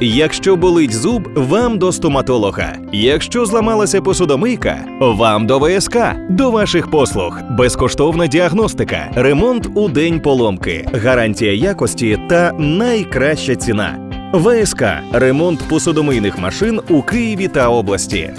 Якщо болить зуб, вам до стоматолога. Якщо зламалася посудомийка, вам до ВСК. До ваших послуг. Безкоштовна діагностика, ремонт у день поломки, гарантія якості та найкраща ціна. ВСК ремонт посудомийних машин у Києві та області.